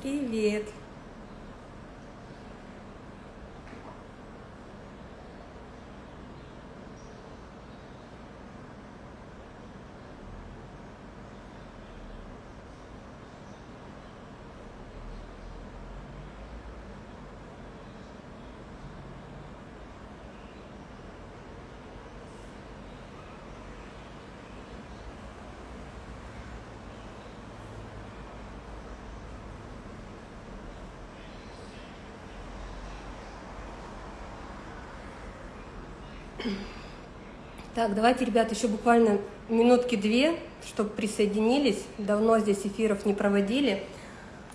Привет. Так, давайте, ребят, еще буквально минутки две, чтобы присоединились. Давно здесь эфиров не проводили.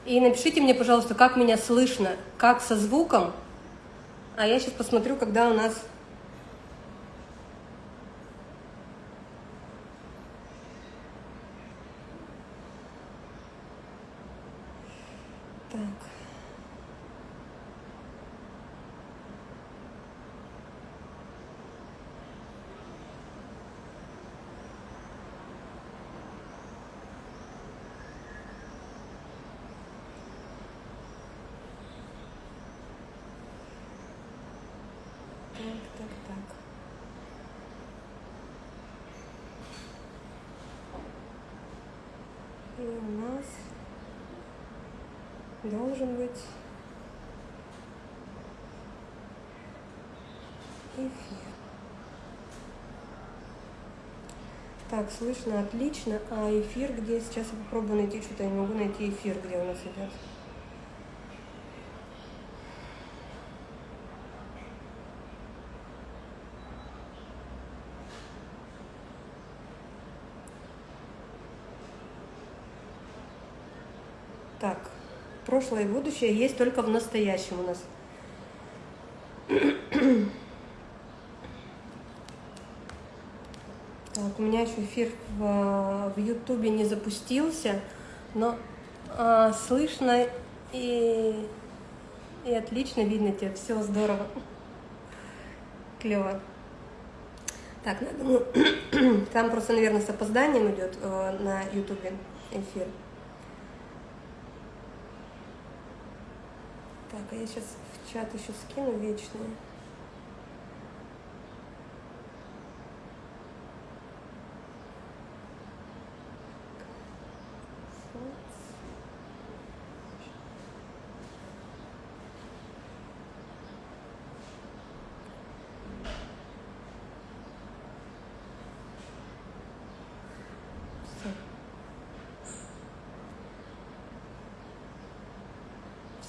И напишите мне, пожалуйста, как меня слышно, как со звуком. А я сейчас посмотрю, когда у нас должен быть эфир. Так, слышно отлично. А эфир где? Сейчас я попробую найти что-то. Я не могу найти эфир, где у нас идет. Так, прошлое и будущее есть только в настоящем у нас. Так, у меня еще эфир в, Ютубе не запустился, но а, слышно и, и отлично видно тебя, все здорово, клево. Так, ну, там просто, наверное, с опозданием идет э, на Ютубе эфир. Так, а я сейчас в чат еще скину вечные.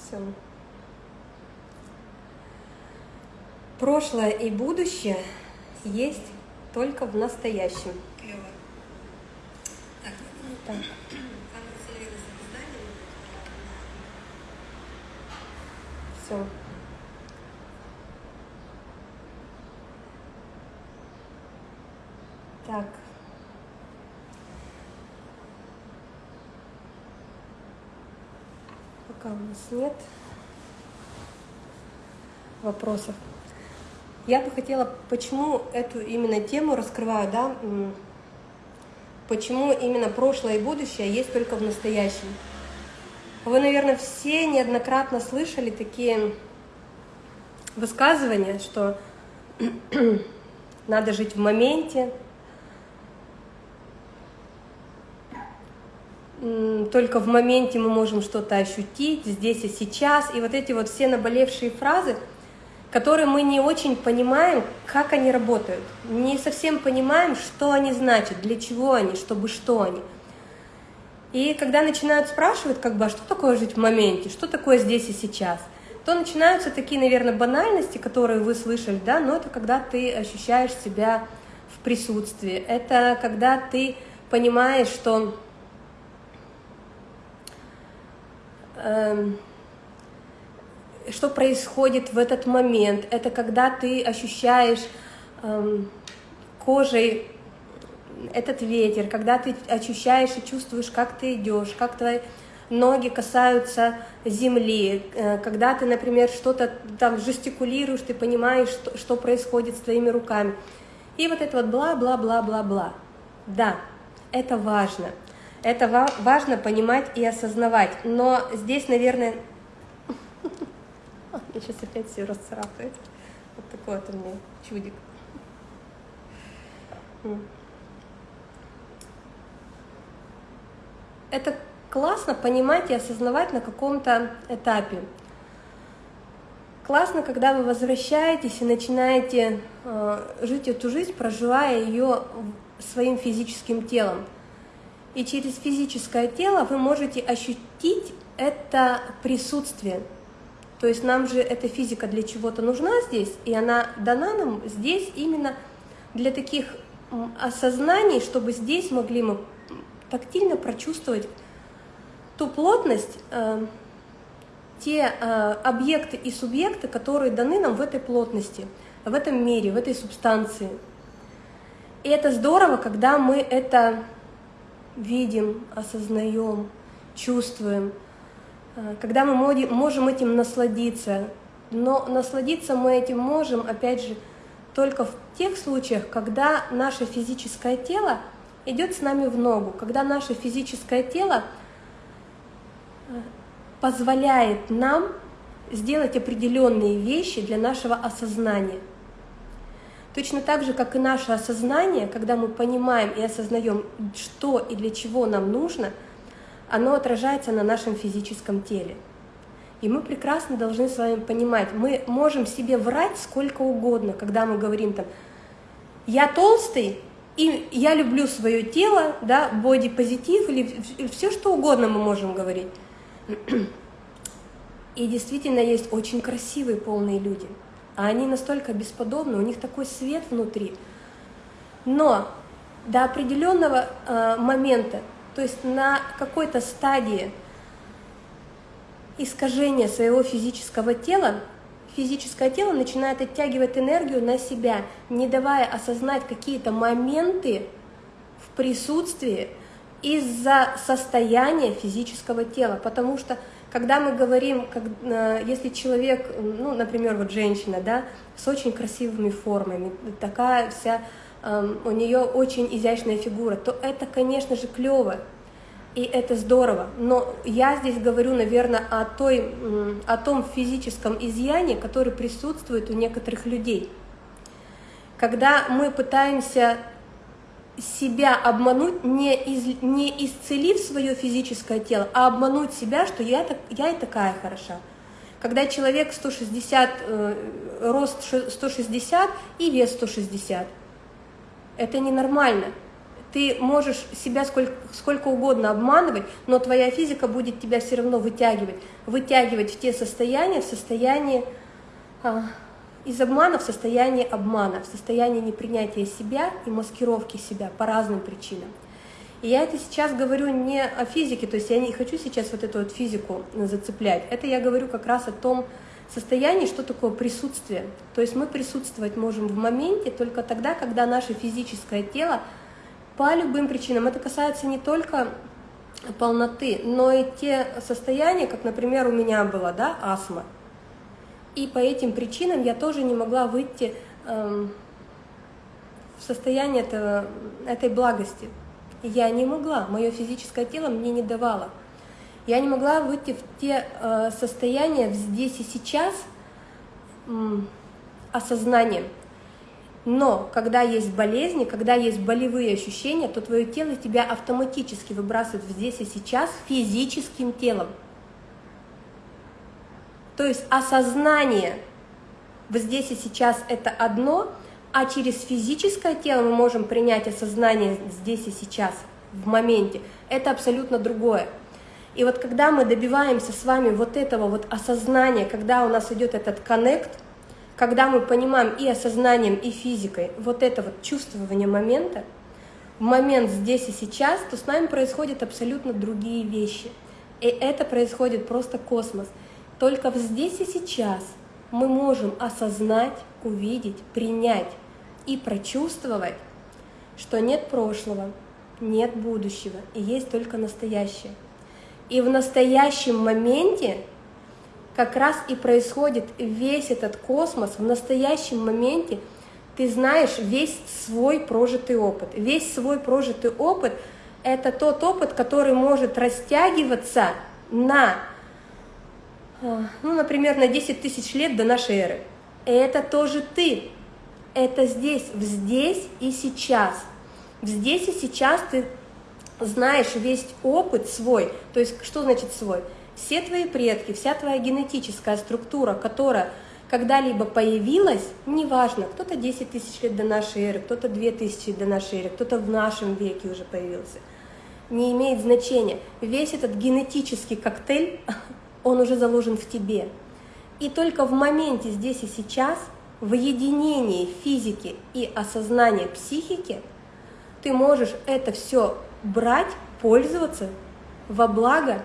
Все. Прошлое и будущее есть только в настоящем. Клево. Так, ну, так. Все. Так. Пока у нас нет вопросов. Я бы хотела, почему эту именно тему раскрываю, да, почему именно прошлое и будущее есть только в настоящем. Вы, наверное, все неоднократно слышали такие высказывания, что надо жить в моменте, только в моменте мы можем что-то ощутить, здесь и сейчас. И вот эти вот все наболевшие фразы – которые мы не очень понимаем, как они работают, не совсем понимаем, что они значат, для чего они, чтобы что они. И когда начинают спрашивать, как бы, а что такое жить в моменте, что такое здесь и сейчас, то начинаются такие, наверное, банальности, которые вы слышали, да, но это когда ты ощущаешь себя в присутствии, это когда ты понимаешь, что эм, что происходит в этот момент. Это когда ты ощущаешь эм, кожей этот ветер, когда ты ощущаешь и чувствуешь, как ты идешь, как твои ноги касаются земли, э, когда ты, например, что-то там жестикулируешь, ты понимаешь, что, что происходит с твоими руками. И вот это вот бла-бла-бла-бла-бла. Да, это важно. Это важно понимать и осознавать. Но здесь, наверное... Я сейчас опять все расцарапает. Вот такой вот у меня чудик. Это классно понимать и осознавать на каком-то этапе. Классно, когда вы возвращаетесь и начинаете э, жить эту жизнь, проживая ее своим физическим телом. И через физическое тело вы можете ощутить это присутствие. То есть нам же эта физика для чего-то нужна здесь, и она дана нам здесь именно для таких осознаний, чтобы здесь могли мы тактильно прочувствовать ту плотность, э, те э, объекты и субъекты, которые даны нам в этой плотности, в этом мире, в этой субстанции. И это здорово, когда мы это видим, осознаем, чувствуем, когда мы можем этим насладиться. Но насладиться мы этим можем, опять же, только в тех случаях, когда наше физическое тело идет с нами в ногу, когда наше физическое тело позволяет нам сделать определенные вещи для нашего осознания. Точно так же, как и наше осознание, когда мы понимаем и осознаем, что и для чего нам нужно, оно отражается на нашем физическом теле. И мы прекрасно должны с вами понимать, мы можем себе врать сколько угодно, когда мы говорим там, я толстый, и я люблю свое тело, да, бодипозитив или все что угодно мы можем говорить. И действительно есть очень красивые полные люди. А они настолько бесподобны, у них такой свет внутри. Но до определенного э, момента, то есть на какой-то стадии искажения своего физического тела, физическое тело начинает оттягивать энергию на себя, не давая осознать какие-то моменты в присутствии, из-за состояния физического тела, потому что когда мы говорим, как, э, если человек, ну, например, вот женщина, да, с очень красивыми формами, такая вся, у нее очень изящная фигура, то это, конечно же, клево, и это здорово. Но я здесь говорю, наверное, о, той, о том физическом изъяне, который присутствует у некоторых людей. Когда мы пытаемся себя обмануть, не, из, не исцелив свое физическое тело, а обмануть себя, что я, так, я и такая хороша. Когда человек 160, э, рост 160 и вес 160, это ненормально. Ты можешь себя сколько, сколько угодно обманывать, но твоя физика будет тебя все равно вытягивать. Вытягивать в те состояния, в состоянии... А, из обмана в состояние обмана, в состояние непринятия себя и маскировки себя по разным причинам. И я это сейчас говорю не о физике, то есть я не хочу сейчас вот эту вот физику зацеплять. Это я говорю как раз о том состоянии, что такое присутствие. То есть мы присутствовать можем в моменте только тогда, когда наше физическое тело по любым причинам, это касается не только полноты, но и те состояния, как, например, у меня была, да, астма. И по этим причинам я тоже не могла выйти эм, в состояние этого, этой благости. Я не могла, мое физическое тело мне не давало. Я не могла выйти в те э, состояния здесь и сейчас э, осознанием. Но когда есть болезни, когда есть болевые ощущения, то твое тело тебя автоматически выбрасывает здесь и сейчас физическим телом. То есть осознание вот здесь и сейчас это одно, а через физическое тело мы можем принять осознание здесь и сейчас, в моменте. Это абсолютно другое. И вот когда мы добиваемся с вами вот этого вот осознания, когда у нас идет этот коннект, когда мы понимаем и осознанием, и физикой вот это вот чувствование момента, в момент здесь и сейчас, то с нами происходят абсолютно другие вещи. И это происходит просто космос. Только здесь и сейчас мы можем осознать, увидеть, принять и прочувствовать, что нет прошлого, нет будущего, и есть только настоящее. И в настоящем моменте как раз и происходит весь этот космос, в настоящем моменте ты знаешь весь свой прожитый опыт. Весь свой прожитый опыт – это тот опыт, который может растягиваться на, э, ну, например, на 10 тысяч лет до нашей эры. Это тоже ты. Это здесь, в здесь и сейчас. В здесь и сейчас ты знаешь весь опыт свой. То есть, что значит свой? Все твои предки, вся твоя генетическая структура, которая когда-либо появилась, неважно, кто-то 10 тысяч лет до нашей эры, кто-то 2 тысячи до нашей эры, кто-то в нашем веке уже появился, не имеет значения. Весь этот генетический коктейль, он уже заложен в тебе. И только в моменте здесь и сейчас, в единении физики и осознания психики, ты можешь это все брать, пользоваться во благо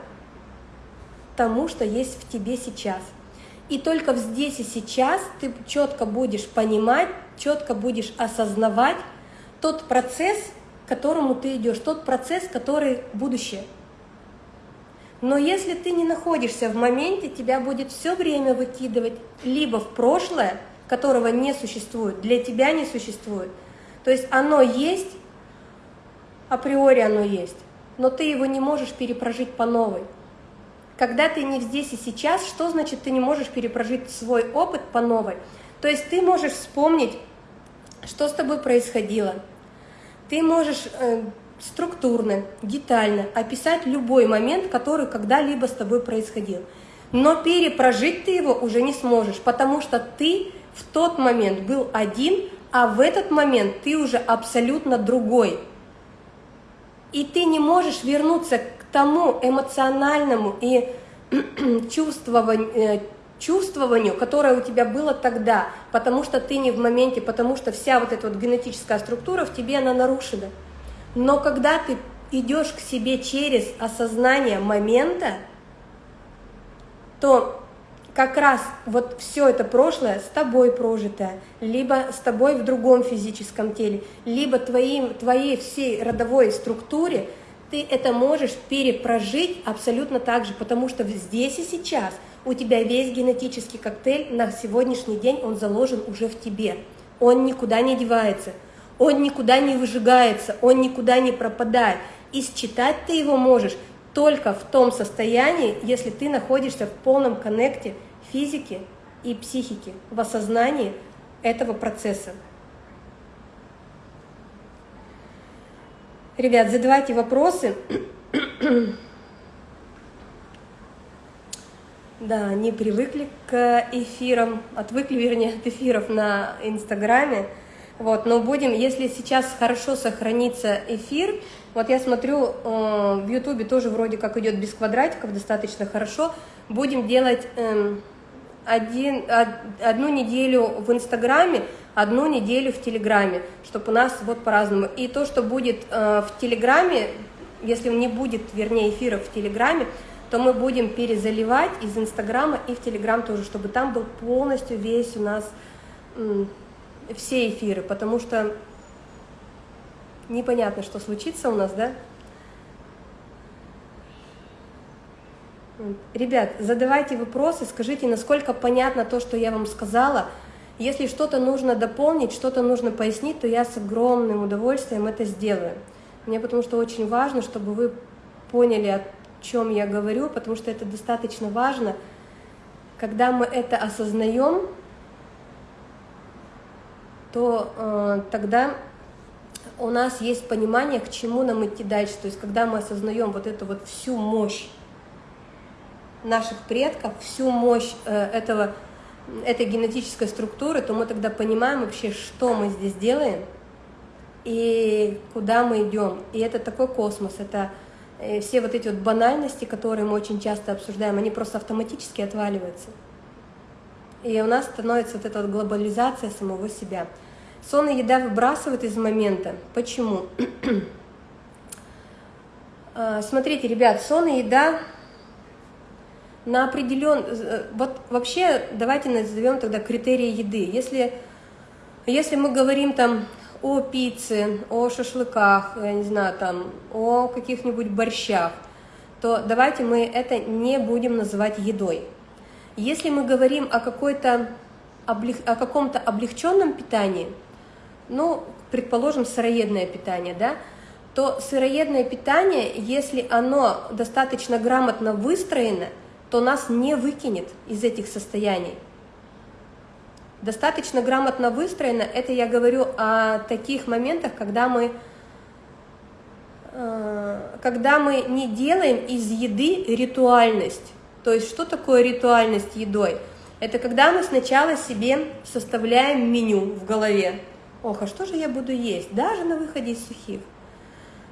тому, что есть в тебе сейчас – и только здесь и сейчас ты четко будешь понимать, четко будешь осознавать тот процесс, к которому ты идешь, тот процесс, который будущее. Но если ты не находишься в моменте, тебя будет все время выкидывать либо в прошлое, которого не существует, для тебя не существует. То есть оно есть, априори оно есть, но ты его не можешь перепрожить по новой. Когда ты не здесь и сейчас, что значит ты не можешь перепрожить свой опыт по новой? То есть ты можешь вспомнить, что с тобой происходило. Ты можешь э, структурно, детально описать любой момент, который когда-либо с тобой происходил. Но перепрожить ты его уже не сможешь, потому что ты в тот момент был один, а в этот момент ты уже абсолютно другой. И ты не можешь вернуться тому эмоциональному и чувствованию, э, чувствованию, которое у тебя было тогда, потому что ты не в моменте, потому что вся вот эта вот генетическая структура в тебе, она нарушена. Но когда ты идешь к себе через осознание момента, то как раз вот все это прошлое с тобой прожитое, либо с тобой в другом физическом теле, либо твоим, твоей всей родовой структуре – ты это можешь перепрожить абсолютно так же, потому что здесь и сейчас у тебя весь генетический коктейль на сегодняшний день, он заложен уже в тебе. Он никуда не девается, он никуда не выжигается, он никуда не пропадает. И считать ты его можешь только в том состоянии, если ты находишься в полном коннекте физики и психики, в осознании этого процесса. Ребят, задавайте вопросы. Да, не привыкли к эфирам, отвыкли, вернее, от эфиров на Инстаграме. Вот, но будем, если сейчас хорошо сохранится эфир, вот я смотрю, э, в Ютубе тоже вроде как идет без квадратиков, достаточно хорошо, будем делать э, один, одну неделю в Инстаграме, одну неделю в Телеграме, чтобы у нас вот по-разному. И то, что будет э, в Телеграме, если не будет, вернее, эфиров в Телеграме, то мы будем перезаливать из Инстаграма и в Телеграм тоже, чтобы там был полностью весь у нас все эфиры, потому что непонятно, что случится у нас, да? Ребят, задавайте вопросы, скажите, насколько понятно то, что я вам сказала. Если что-то нужно дополнить, что-то нужно пояснить, то я с огромным удовольствием это сделаю. Мне потому что очень важно, чтобы вы поняли, о чем я говорю, потому что это достаточно важно. Когда мы это осознаем, то э, тогда у нас есть понимание, к чему нам идти дальше. То есть, когда мы осознаем вот эту вот всю мощь наших предков, всю мощь э, этого, этой генетической структуры, то мы тогда понимаем вообще, что мы здесь делаем и куда мы идем. И это такой космос, это э, все вот эти вот банальности, которые мы очень часто обсуждаем, они просто автоматически отваливаются. И у нас становится вот эта вот глобализация самого себя. Сон и еда выбрасывают из момента. Почему? А, смотрите, ребят, сон и еда на определен... Э, вот вообще давайте назовем тогда критерии еды. Если, если мы говорим там о пицце, о шашлыках, я не знаю, там, о каких-нибудь борщах, то давайте мы это не будем называть едой. Если мы говорим о, какой-то, о каком-то облегченном питании, ну, предположим, сыроедное питание, да, то сыроедное питание, если оно достаточно грамотно выстроено, то нас не выкинет из этих состояний. Достаточно грамотно выстроено, это я говорю о таких моментах, когда мы, э, когда мы не делаем из еды ритуальность. То есть что такое ритуальность едой? Это когда мы сначала себе составляем меню в голове. Ох, а что же я буду есть? Даже на выходе из сухих.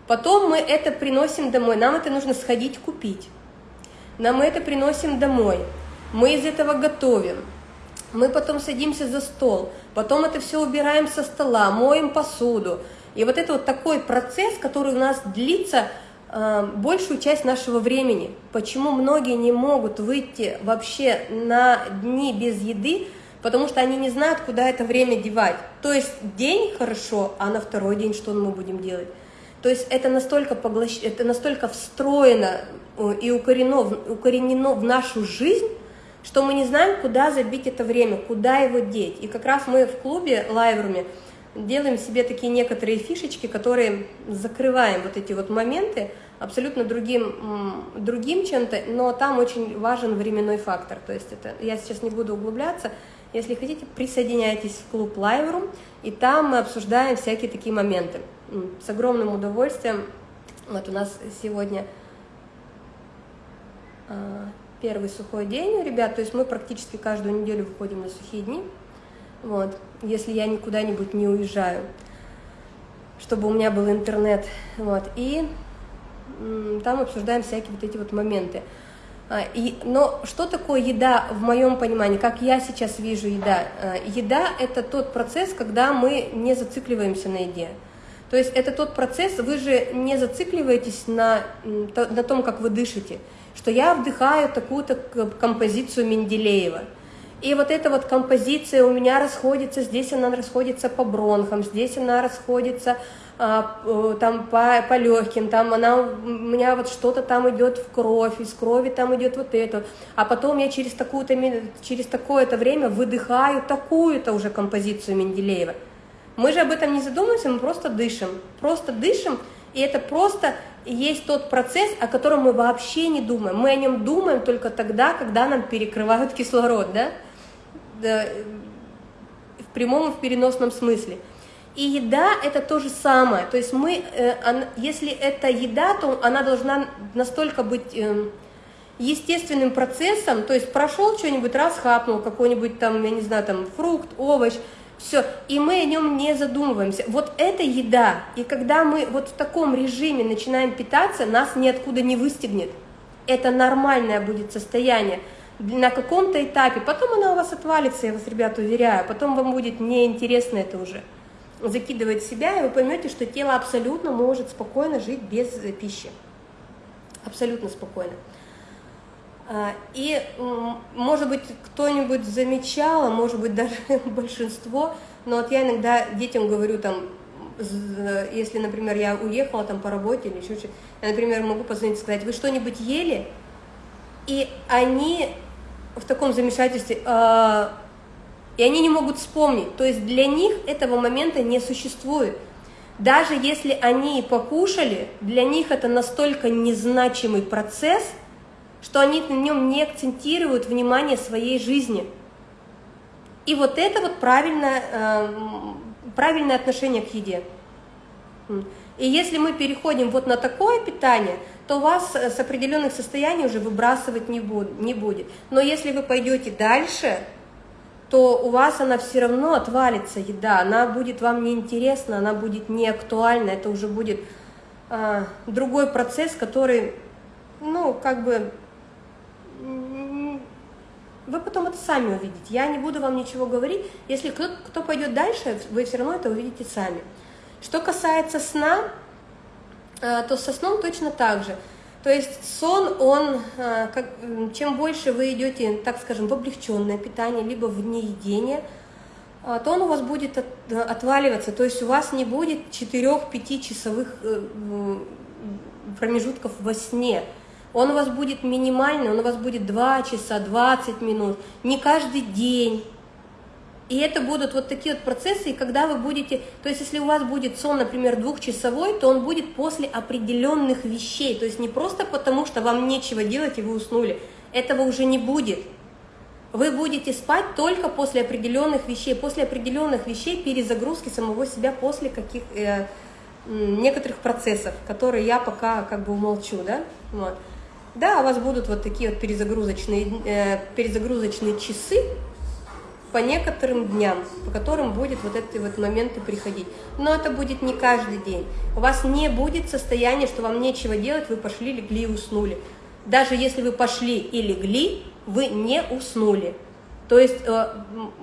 Потом мы это приносим домой, нам это нужно сходить купить. Нам это приносим домой. Мы из этого готовим. Мы потом садимся за стол, потом это все убираем со стола, моем посуду. И вот это вот такой процесс, который у нас длится э, большую часть нашего времени. Почему многие не могут выйти вообще на дни без еды, потому что они не знают, куда это время девать. То есть день хорошо, а на второй день что мы будем делать? То есть это настолько, поглощ... это настолько встроено э, и укоренено, укоренено в нашу жизнь, что мы не знаем, куда забить это время, куда его деть. И как раз мы в клубе Лайвруме делаем себе такие некоторые фишечки, которые закрываем вот эти вот моменты абсолютно другим, другим чем-то, но там очень важен временной фактор. То есть это я сейчас не буду углубляться. Если хотите, присоединяйтесь в клуб Live и там мы обсуждаем всякие такие моменты. С огромным удовольствием. Вот у нас сегодня а, первый сухой день у ребят, то есть мы практически каждую неделю выходим на сухие дни, вот, если я никуда-нибудь не уезжаю, чтобы у меня был интернет, вот, и там обсуждаем всякие вот эти вот моменты. А, и, но что такое еда в моем понимании, как я сейчас вижу еда? А, еда – это тот процесс, когда мы не зацикливаемся на еде. То есть это тот процесс, вы же не зацикливаетесь на, на том, как вы дышите что я вдыхаю такую-то композицию Менделеева. И вот эта вот композиция у меня расходится, здесь она расходится по бронхам, здесь она расходится там по, по легким, там она, у меня вот что-то там идет в кровь, из крови там идет вот это, а потом я через, через такое-то время выдыхаю такую-то уже композицию Менделеева. Мы же об этом не задумываемся, мы просто дышим, просто дышим, и это просто есть тот процесс, о котором мы вообще не думаем. Мы о нем думаем только тогда, когда нам перекрывают кислород, да в прямом и в переносном смысле. И еда – это то же самое. То есть мы, э, если это еда, то она должна настолько быть э, естественным процессом, то есть прошел что-нибудь, раз хапнул какой-нибудь там, я не знаю, там фрукт, овощ – все, и мы о нем не задумываемся. Вот это еда, и когда мы вот в таком режиме начинаем питаться, нас ниоткуда не выстегнет. Это нормальное будет состояние на каком-то этапе. Потом она у вас отвалится, я вас, ребята, уверяю. Потом вам будет неинтересно это уже закидывать себя, и вы поймете, что тело абсолютно может спокойно жить без пищи. Абсолютно спокойно. А, и, может быть, кто-нибудь замечал, а может быть, даже большинство, но вот я иногда детям говорю, там, если, например, я уехала там по работе или еще что-то, я, например, могу позвонить и сказать, вы что-нибудь ели? И они в таком замешательстве, э, и они не могут вспомнить. То есть для них этого момента не существует. Даже если они покушали, для них это настолько незначимый процесс – что они на нем не акцентируют внимание своей жизни. И вот это вот правильное, э, правильное отношение к еде. И если мы переходим вот на такое питание, то вас с определенных состояний уже выбрасывать не будет. Но если вы пойдете дальше, то у вас она все равно отвалится еда, она будет вам неинтересна, она будет не актуальна, это уже будет а, другой процесс, который, ну, как бы вы потом это сами увидите. Я не буду вам ничего говорить. Если кто, кто пойдет дальше, вы все равно это увидите сами. Что касается сна, э, то со сном точно так же. То есть сон, он, э, как, чем больше вы идете, так скажем, в облегченное питание, либо в неедение, э, то он у вас будет от, отваливаться. То есть у вас не будет 4-5 часовых промежутков во сне. Он у вас будет минимальный, он у вас будет 2 часа, 20 минут, не каждый день. И это будут вот такие вот процессы, и когда вы будете, то есть если у вас будет сон, например, двухчасовой, то он будет после определенных вещей, то есть не просто потому, что вам нечего делать и вы уснули, этого уже не будет. Вы будете спать только после определенных вещей, после определенных вещей перезагрузки самого себя после каких э, некоторых процессов, которые я пока как бы умолчу, да, вот. Да, у вас будут вот такие вот перезагрузочные, э, перезагрузочные часы по некоторым дням, по которым будет вот эти вот моменты приходить. Но это будет не каждый день. У вас не будет состояния, что вам нечего делать, вы пошли, легли и уснули. Даже если вы пошли и легли, вы не уснули. То есть э,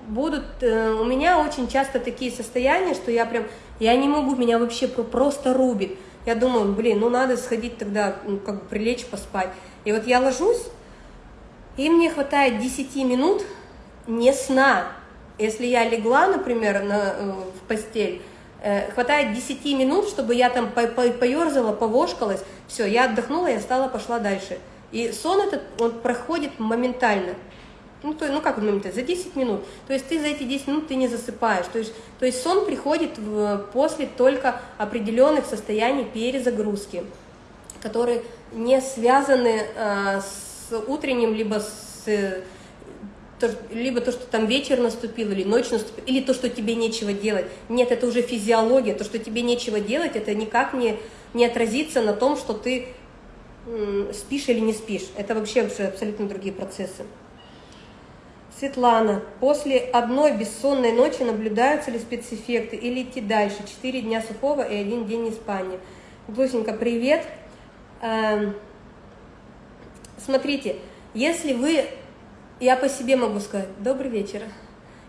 будут, э, у меня очень часто такие состояния, что я прям, я не могу, меня вообще просто рубит. Я думаю, блин, ну надо сходить тогда, ну, как бы прилечь, поспать. И вот я ложусь, и мне хватает 10 минут не сна. Если я легла, например, на, э, в постель, э, хватает 10 минут, чтобы я там по по поерзала, повошкалась, все, я отдохнула, я стала, пошла дальше. И сон этот, он проходит моментально. Ну, то, ну как моментально, за 10 минут. То есть ты за эти 10 минут ты не засыпаешь. То есть, то есть сон приходит в, после только определенных состояний перезагрузки, которые не связаны э, с утренним, либо с то, либо то, что там вечер наступил, или ночь наступила, или то, что тебе нечего делать. Нет, это уже физиология, то, что тебе нечего делать, это никак не, не отразится на том, что ты спишь или не спишь. Это вообще абсолютно другие процессы. Светлана, после одной бессонной ночи наблюдаются ли спецэффекты или идти дальше? Четыре дня сухого и один день неспания. Глусенька, привет. Эм, смотрите, если вы, я по себе могу сказать, добрый вечер,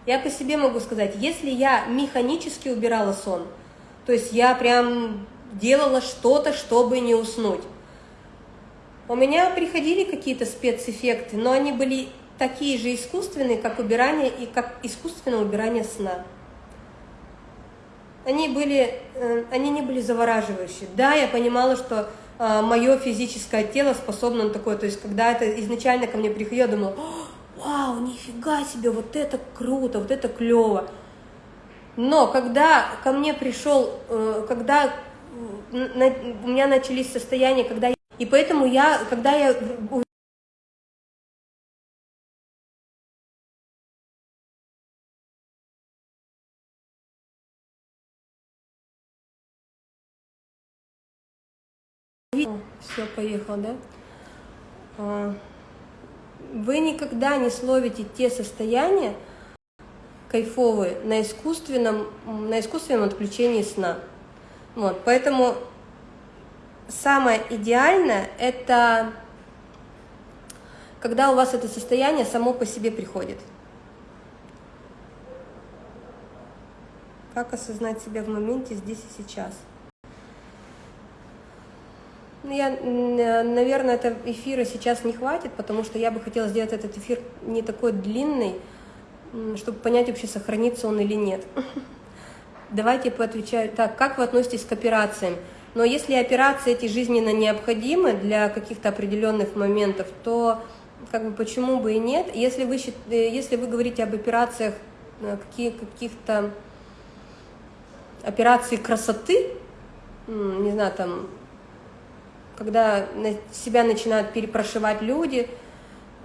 я по себе могу сказать, если я механически убирала сон, то есть я прям делала что-то, чтобы не уснуть, у меня приходили какие-то спецэффекты, но они были такие же искусственные, как убирание и как искусственное убирание сна. Они, были, э, они не были завораживающие. Да, я понимала, что э, мое физическое тело способно на такое. То есть, когда это изначально ко мне приходило, я думала, вау, нифига себе, вот это круто, вот это клево. Но когда ко мне пришел, э, когда у меня начались состояния, когда и поэтому я, когда я все, поехал, да? Вы никогда не словите те состояния кайфовые на искусственном, на искусственном отключении сна. Вот, поэтому самое идеальное – это когда у вас это состояние само по себе приходит. Как осознать себя в моменте здесь и сейчас? Ну, я, наверное, это эфира сейчас не хватит, потому что я бы хотела сделать этот эфир не такой длинный, чтобы понять вообще, сохранится он или нет. Давайте поотвечаю. Так, как вы относитесь к операциям? Но если операции эти жизненно необходимы для каких-то определенных моментов, то как бы почему бы и нет. Если вы, э, если вы говорите об операциях, э, каких-то операций красоты, не знаю, там, когда себя начинают перепрошивать люди,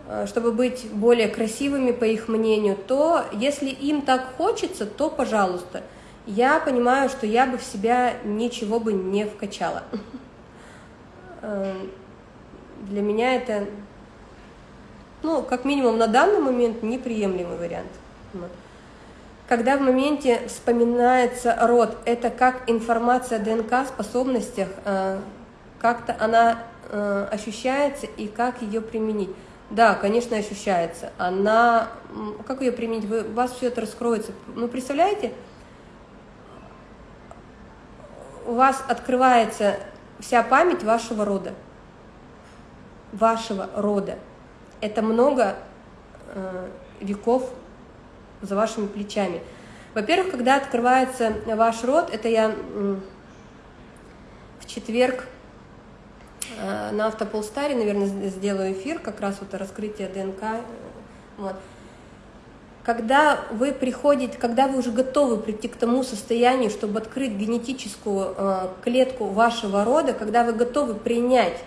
э, чтобы быть более красивыми, по их мнению, то если им так хочется, то пожалуйста – я понимаю, что я бы в себя ничего бы не вкачала. Эм, для меня это, ну, как минимум на данный момент неприемлемый вариант. Когда в моменте вспоминается род, это как информация о ДНК, способностях, э, как-то она э, ощущается и как ее применить. Да, конечно, ощущается. Она, как ее применить? Вы, у вас все это раскроется. Ну, представляете, у вас открывается вся память вашего рода. Вашего рода. Это много э, веков за вашими плечами. Во-первых, когда открывается ваш род, это я в четверг на Автополстаре, наверное, сделаю эфир, как раз вот раскрытие ДНК. Вот. когда вы приходите, когда вы уже готовы прийти к тому состоянию, чтобы открыть генетическую э, клетку вашего рода, когда вы готовы принять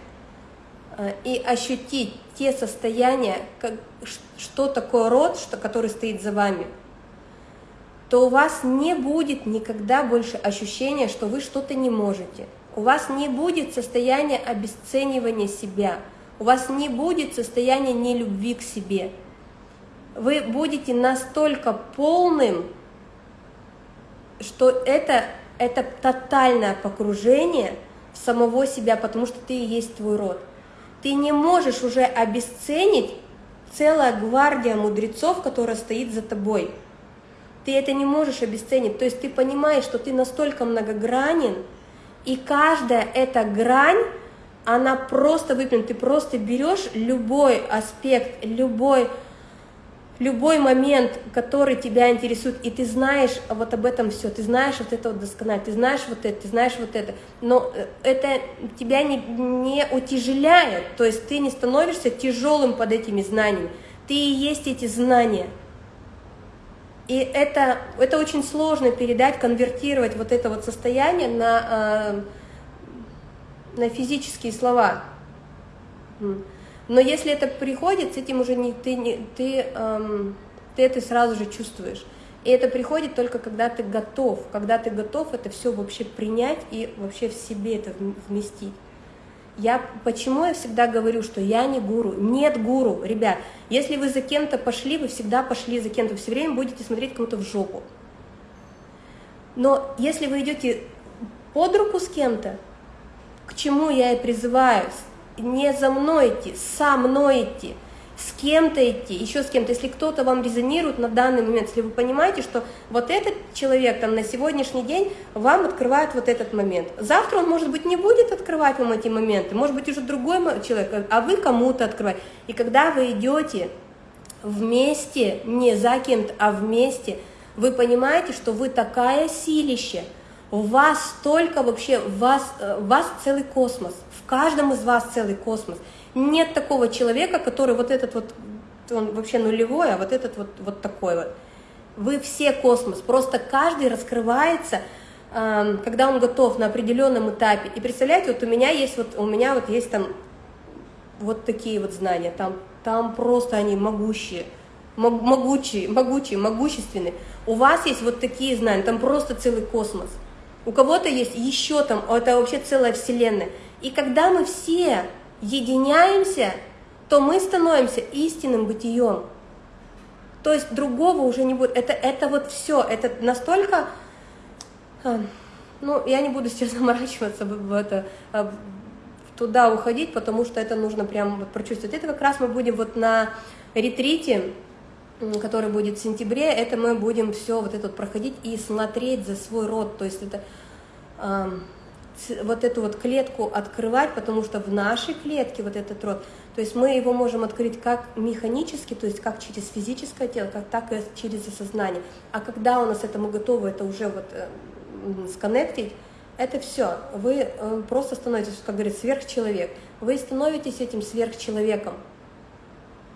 э, и ощутить те состояния, что такое род, что, который стоит за вами, то у вас не будет никогда больше ощущения, что вы что-то не можете. У вас не будет состояния обесценивания себя, у вас не будет состояния нелюбви к себе – вы будете настолько полным, что это, это тотальное погружение в самого себя, потому что ты и есть твой род. Ты не можешь уже обесценить целая гвардия мудрецов, которая стоит за тобой. Ты это не можешь обесценить. То есть ты понимаешь, что ты настолько многогранен, и каждая эта грань, она просто выпрямлена. Ты просто берешь любой аспект, любой любой момент, который тебя интересует, и ты знаешь вот об этом все, ты знаешь вот это вот досконально, ты знаешь вот это, ты знаешь вот это, но э, это тебя не, не утяжеляет, то есть ты не становишься тяжелым под этими знаниями, ты и есть эти знания. И это, это очень сложно передать, конвертировать вот это вот состояние на, э, на физические слова. Но если это приходит, с этим уже не, ты, не, ты, эм, ты это сразу же чувствуешь. И это приходит только когда ты готов, когда ты готов это все вообще принять и вообще в себе это вместить. Я почему я всегда говорю, что я не гуру? Нет гуру, ребят. Если вы за кем-то пошли, вы всегда пошли за кем-то, все время будете смотреть кому-то в жопу. Но если вы идете под руку с кем-то, к чему я и призываю, не за мной идти, со мной идти, с кем-то идти, еще с кем-то. Если кто-то вам резонирует на данный момент, если вы понимаете, что вот этот человек там на сегодняшний день вам открывает вот этот момент. Завтра он, может быть, не будет открывать вам эти моменты, может быть, уже другой человек, а вы кому-то открываете. И когда вы идете вместе, не за кем-то, а вместе, вы понимаете, что вы такая силища, у вас столько вообще, у вас, э, у вас целый космос в каждом из вас целый космос. Нет такого человека, который вот этот вот, он вообще нулевой, а вот этот вот, вот такой вот. Вы все космос, просто каждый раскрывается, э, когда он готов на определенном этапе. И представляете, вот у меня есть вот, у меня вот есть там вот такие вот знания, там, там просто они могущие, могучие, могучие, могущественные. У вас есть вот такие знания, там просто целый космос. У кого-то есть еще там, это вообще целая вселенная. И когда мы все единяемся, то мы становимся истинным бытием. То есть другого уже не будет. Это, это вот все, это настолько... А, ну, я не буду сейчас заморачиваться в это, а, туда уходить, потому что это нужно прям вот прочувствовать. Это как раз мы будем вот на ретрите, который будет в сентябре, это мы будем все вот это вот проходить и смотреть за свой род. То есть это вот эту вот клетку открывать, потому что в нашей клетке вот этот род, то есть мы его можем открыть как механически, то есть как через физическое тело, как так и через осознание. А когда у нас этому готово, это уже вот э, сконнектить, это все. Вы э, просто становитесь, как говорят, сверхчеловек. Вы становитесь этим сверхчеловеком.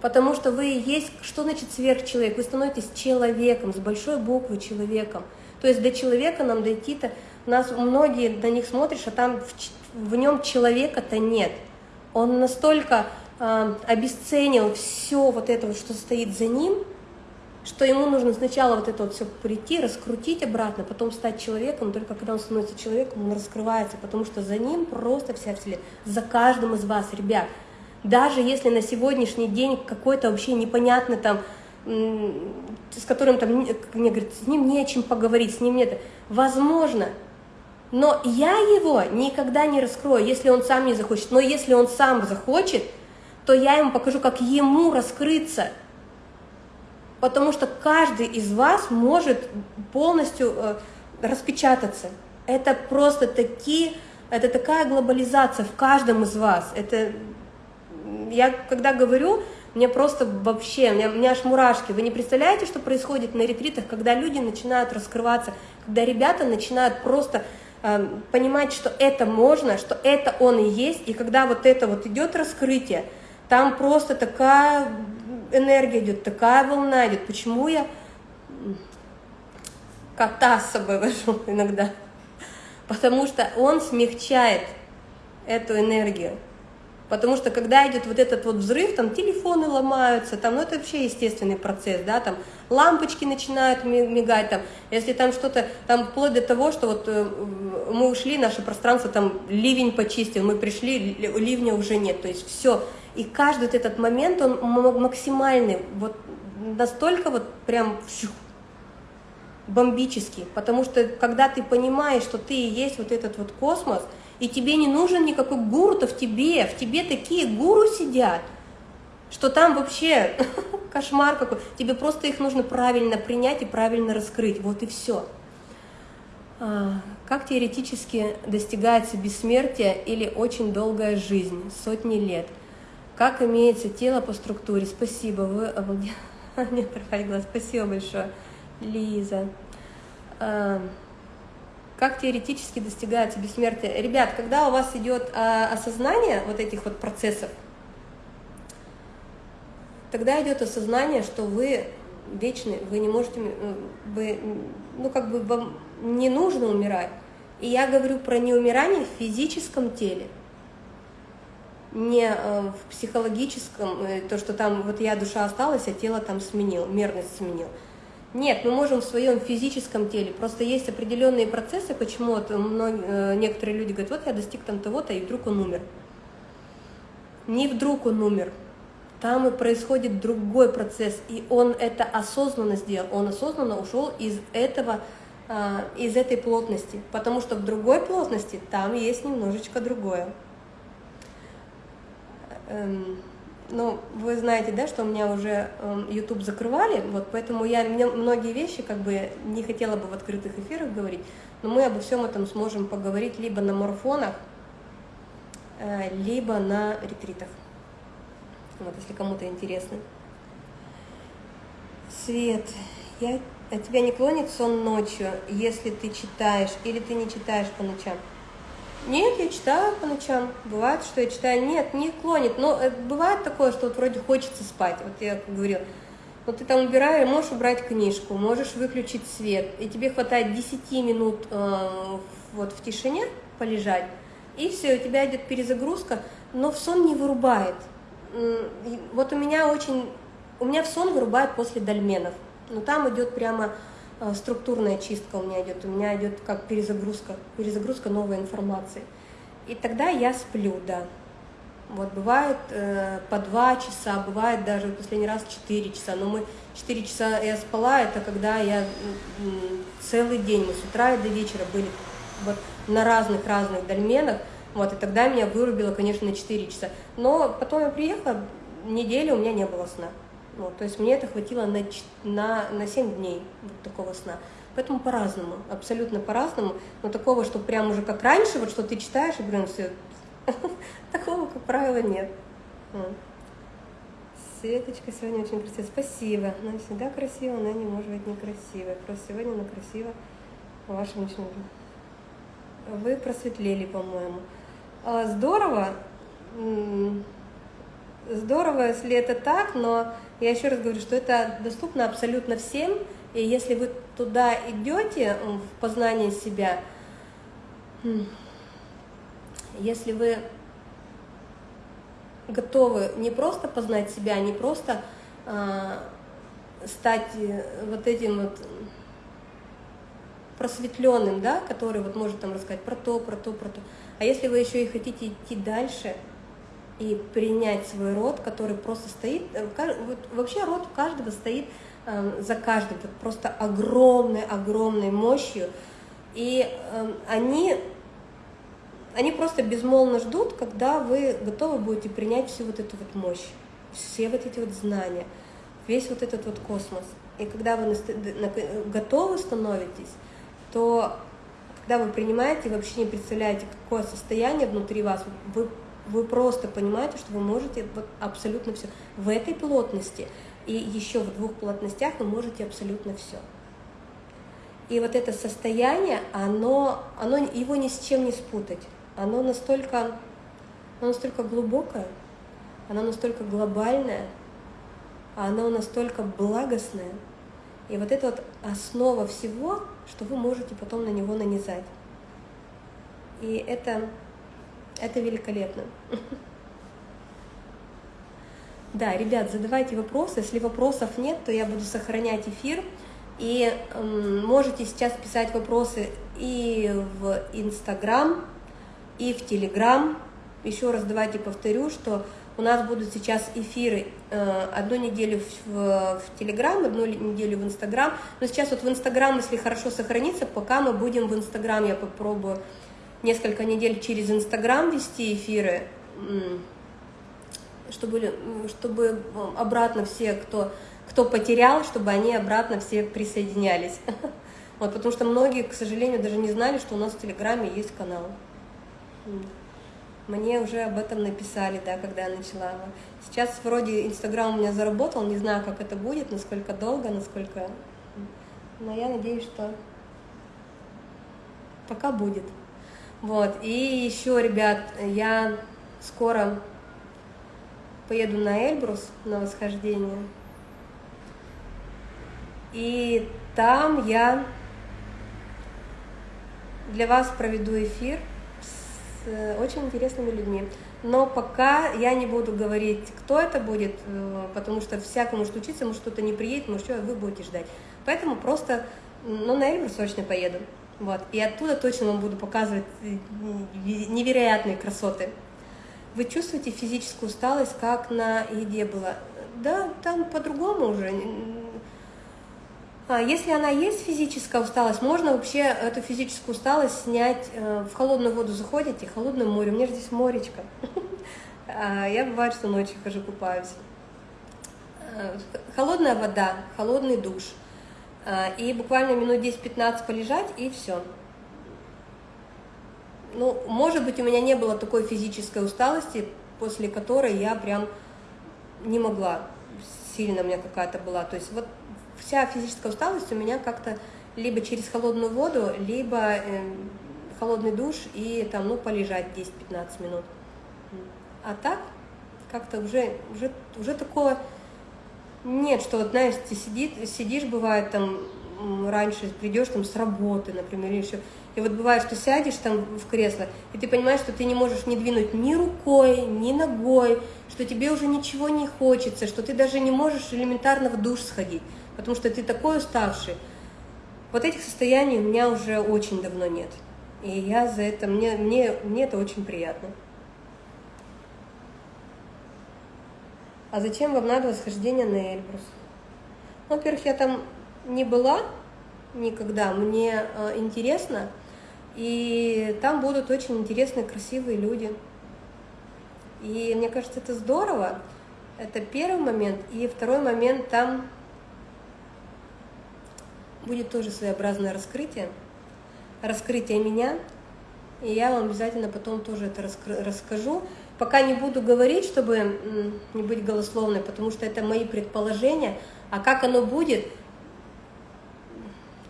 Потому что вы есть, что значит сверхчеловек? Вы становитесь человеком, с большой буквы человеком. То есть до человека нам дойти-то нас многие на них смотришь, а там в, в нем человека-то нет. Он настолько э, обесценил все вот это, что стоит за ним, что ему нужно сначала вот это вот все прийти, раскрутить обратно, потом стать человеком, только когда он становится человеком, он раскрывается, потому что за ним просто вся вселенная, за каждым из вас, ребят. Даже если на сегодняшний день какой-то вообще непонятный там, с которым там, мне говорят, с ним не о чем поговорить, с ним нет, возможно, но я его никогда не раскрою, если он сам не захочет. Но если он сам захочет, то я ему покажу, как ему раскрыться. Потому что каждый из вас может полностью э, распечататься. Это просто такие, это такая глобализация в каждом из вас. Это я когда говорю, мне просто вообще, у меня, у меня аж мурашки. Вы не представляете, что происходит на ретритах, когда люди начинают раскрываться, когда ребята начинают просто понимать, что это можно, что это он и есть, и когда вот это вот идет раскрытие, там просто такая энергия идет, такая волна идет. Почему я кота с собой вожу иногда? Потому что он смягчает эту энергию. Потому что когда идет вот этот вот взрыв, там телефоны ломаются, там, ну это вообще естественный процесс, да, там лампочки начинают мигать, там, если там что-то, там вплоть до того, что вот э, мы ушли, наше пространство, там ливень почистил, мы пришли, ливня уже нет, то есть все. И каждый вот этот момент, он максимальный, вот настолько вот прям бомбический, потому что когда ты понимаешь, что ты и есть вот этот вот космос – и тебе не нужен никакой гуру-то в тебе, в тебе такие гуру сидят, что там вообще кошмар какой. Тебе просто их нужно правильно принять и правильно раскрыть, вот и все. А, как теоретически достигается бессмертие или очень долгая жизнь, сотни лет? Как имеется тело по структуре? Спасибо, вы обалдели. Нет, спасибо большое, Лиза. Как теоретически достигается бессмертие? Ребят, когда у вас идет а, осознание вот этих вот процессов, тогда идет осознание, что вы вечны, вы не можете, вы, ну как бы вам не нужно умирать. И я говорю про неумирание в физическом теле, не э, в психологическом, э, то, что там вот я душа осталась, а тело там сменил, мерность сменил. Нет, мы можем в своем физическом теле. Просто есть определенные процессы, почему вот многие, некоторые люди говорят, вот я достиг там того-то, и вдруг он умер. Не вдруг он умер. Там и происходит другой процесс, и он это осознанно сделал. Он осознанно ушел из этого, а, из этой плотности, потому что в другой плотности там есть немножечко другое. Ну, вы знаете, да, что у меня уже э, YouTube закрывали, вот поэтому я многие вещи как бы не хотела бы в открытых эфирах говорить, но мы обо всем этом сможем поговорить либо на марафонах, э, либо на ретритах. Вот, если кому-то интересно. Свет, я, а тебя не клонит сон ночью, если ты читаешь или ты не читаешь по ночам? Нет, я читаю по ночам. Бывает, что я читаю. Нет, не клонит. Но э, бывает такое, что вот вроде хочется спать. Вот я как говорила. Вот ты там убираешь, можешь убрать книжку, можешь выключить свет, и тебе хватает 10 минут э, вот в тишине полежать, и все, у тебя идет перезагрузка, но в сон не вырубает. Вот у меня очень, у меня в сон вырубает после дольменов, но там идет прямо структурная чистка у меня идет, у меня идет как перезагрузка, перезагрузка новой информации. И тогда я сплю, да. Вот бывает э, по два часа, бывает даже в последний раз 4 часа. Но мы 4 часа я спала, это когда я целый день, мы с утра и до вечера были вот на разных-разных дольменах. Вот, и тогда меня вырубило, конечно, на 4 часа. Но потом я приехала, неделю у меня не было сна. Вот, то есть мне это хватило на, на, на 7 дней вот такого сна. Поэтому по-разному, абсолютно по-разному. Но такого, что прям уже как раньше, вот что ты читаешь, и блин, все, такого, как правило, нет. Светочка сегодня очень красивая. Спасибо. Она всегда красива, она не может быть некрасивой. Просто сегодня она красива в вашем личном Вы просветлели, по-моему. А, здорово. Здорово, если это так, но я еще раз говорю, что это доступно абсолютно всем, и если вы туда идете, в познание себя, если вы готовы не просто познать себя, не просто а, стать э, вот этим вот просветленным, да, который вот может там рассказать про то, про то, про то. А если вы еще и хотите идти дальше, и принять свой род, который просто стоит, э, вот вообще род каждого стоит э, за каждым, просто огромной, огромной мощью, и э, они, они просто безмолвно ждут, когда вы готовы будете принять всю вот эту вот мощь, все вот эти вот знания, весь вот этот вот космос. И когда вы готовы становитесь, то когда вы принимаете, вообще не представляете, какое состояние внутри вас, вы вы просто понимаете, что вы можете вот абсолютно все. В этой плотности и еще в двух плотностях вы можете абсолютно все. И вот это состояние, оно, оно, его ни с чем не спутать. Оно настолько, оно настолько глубокое, оно настолько глобальное, оно настолько благостное. И вот это вот основа всего, что вы можете потом на него нанизать. И это, это великолепно. Да, ребят, задавайте вопросы. Если вопросов нет, то я буду сохранять эфир. И э, можете сейчас писать вопросы и в Инстаграм, и в Телеграм. Еще раз давайте повторю, что у нас будут сейчас эфиры э, одну неделю в, в, в Телеграм, одну неделю в Инстаграм. Но сейчас вот в Инстаграм, если хорошо сохранится, пока мы будем в Инстаграм, я попробую несколько недель через Инстаграм вести эфиры чтобы, чтобы обратно все, кто, кто потерял, чтобы они обратно все присоединялись. Вот, потому что многие, к сожалению, даже не знали, что у нас в Телеграме есть канал. Мне уже об этом написали, да, когда я начала. Сейчас вроде Инстаграм у меня заработал, не знаю, как это будет, насколько долго, насколько... Но я надеюсь, что пока будет. Вот, и еще, ребят, я скоро поеду на Эльбрус, на восхождение. И там я для вас проведу эфир с э, очень интересными людьми. Но пока я не буду говорить, кто это будет, э, потому что всякому может учиться, может кто-то не приедет, может что, вы будете ждать. Поэтому просто, ну, на Эльбрус точно поеду. Вот. И оттуда точно вам буду показывать э, невероятные красоты. Вы чувствуете физическую усталость, как на еде было? Да, там по-другому уже. А если она есть физическая усталость, можно вообще эту физическую усталость снять. Э, в холодную воду заходите, холодное море. У меня же здесь моречко. А, я бывает, что ночью хожу купаюсь. Э, холодная вода, холодный душ. А, и буквально минут 10-15 полежать, и все ну, может быть, у меня не было такой физической усталости, после которой я прям не могла, сильно у меня какая-то была. То есть вот вся физическая усталость у меня как-то либо через холодную воду, либо э, холодный душ и там, ну, полежать 10-15 минут. А так как-то уже, уже, уже такое нет, что вот, знаешь, ты сидит, сидишь, бывает, там, раньше придешь там с работы, например, или еще, и вот бывает, что сядешь там в кресло, и ты понимаешь, что ты не можешь не двинуть ни рукой, ни ногой, что тебе уже ничего не хочется, что ты даже не можешь элементарно в душ сходить, потому что ты такой уставший. Вот этих состояний у меня уже очень давно нет. И я за это, мне, мне, мне это очень приятно. А зачем вам надо восхождение на Эльбрус? Ну, во-первых, я там не была никогда, мне э, интересно, и там будут очень интересные, красивые люди. И мне кажется, это здорово. Это первый момент. И второй момент, там будет тоже своеобразное раскрытие. Раскрытие меня. И я вам обязательно потом тоже это расскажу. Пока не буду говорить, чтобы не быть голословной, потому что это мои предположения. А как оно будет,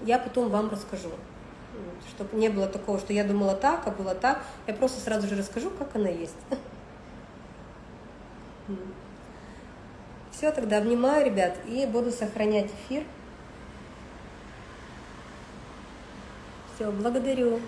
я потом вам расскажу чтобы не было такого, что я думала так, а было так. Я просто сразу же расскажу, как она есть. Все, тогда обнимаю, ребят, и буду сохранять эфир. Все, благодарю.